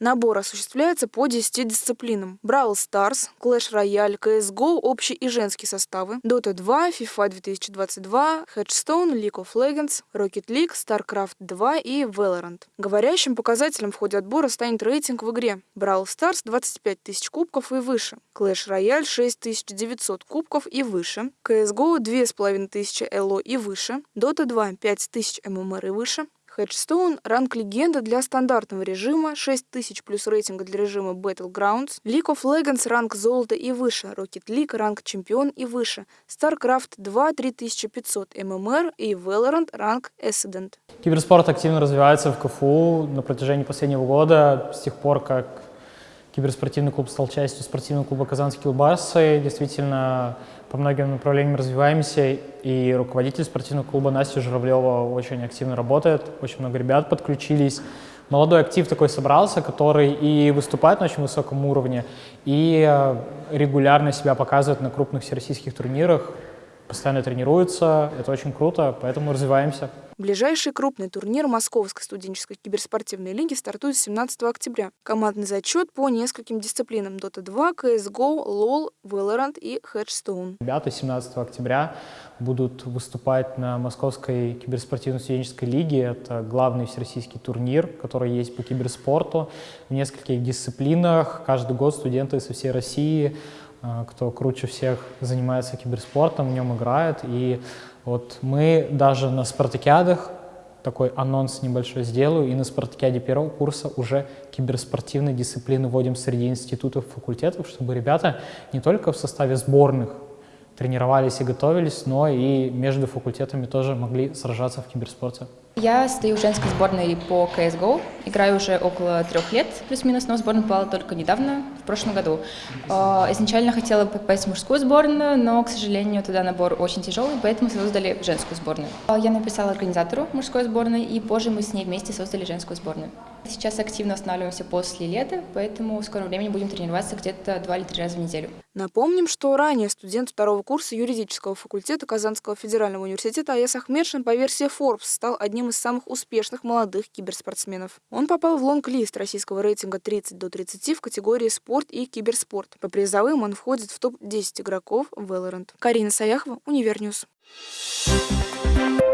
Набор осуществляется по 10 дисциплинам. Brawl Stars, Clash Royale, CSGO, общий и женский составы, Dota 2, FIFA 2022, Headstone, League of Legends, Rocket League, StarCraft 2 и Valorant. Говорящим показателем в ходе отбора станет рейтинг в игре. Brawl Stars 25 тысяч кубков и выше, Clash Royale 6900 кубков и выше, CSGO 2500 ЛО и выше, Dota 2 5000 ММР и выше, Headstone – ранг легенда для стандартного режима, 6000 плюс рейтинга для режима Battlegrounds, League of Legends – ранг золота и выше, Rocket League – ранг чемпион и выше, StarCraft 2 – 3500 ММР и Valorant – ранг Ascendant. Киберспорт активно развивается в КФУ на протяжении последнего года, с тех пор, как киберспортивный клуб стал частью спортивного клуба «Казанские Килбасы». Действительно, по многим направлениям развиваемся, и руководитель спортивного клуба Настя Журавлева очень активно работает, очень много ребят подключились. Молодой актив такой собрался, который и выступает на очень высоком уровне, и э, регулярно себя показывает на крупных всероссийских турнирах, постоянно тренируется, это очень круто, поэтому развиваемся. Ближайший крупный турнир Московской студенческой киберспортивной лиги стартует 17 октября. Командный зачет по нескольким дисциплинам Dota 2, CSGO, LoL, Valorant и Headstone. Ребята 17 октября будут выступать на Московской киберспортивной студенческой лиге. Это главный всероссийский турнир, который есть по киберспорту в нескольких дисциплинах. Каждый год студенты со всей России кто круче всех занимается киберспортом, в нем играет. И вот мы даже на спартакиадах, такой анонс небольшой сделаю, и на спартакиаде первого курса уже киберспортивные дисциплины вводим среди институтов, факультетов, чтобы ребята не только в составе сборных тренировались и готовились, но и между факультетами тоже могли сражаться в киберспорте. Я стою в женской сборной по CSGO, играю уже около трех лет, плюс-минус, но в сборную попала только недавно, в прошлом году. А, изначально хотела попасть в мужскую сборную, но, к сожалению, туда набор очень тяжелый, поэтому создали женскую сборную. А, я написала организатору мужской сборной, и позже мы с ней вместе создали женскую сборную. Сейчас активно останавливаемся после лета, поэтому в скором времени будем тренироваться где-то два или три раза в неделю. Напомним, что ранее студент второго курса юридического факультета Казанского федерального университета Аяс Ахмедшин по версии Forbes стал из самых успешных молодых киберспортсменов. Он попал в лонг-лист российского рейтинга 30 до 30 в категории спорт и киберспорт. По призовым он входит в топ-10 игроков Valorant. Карина Саяхова, Универ News. Thank you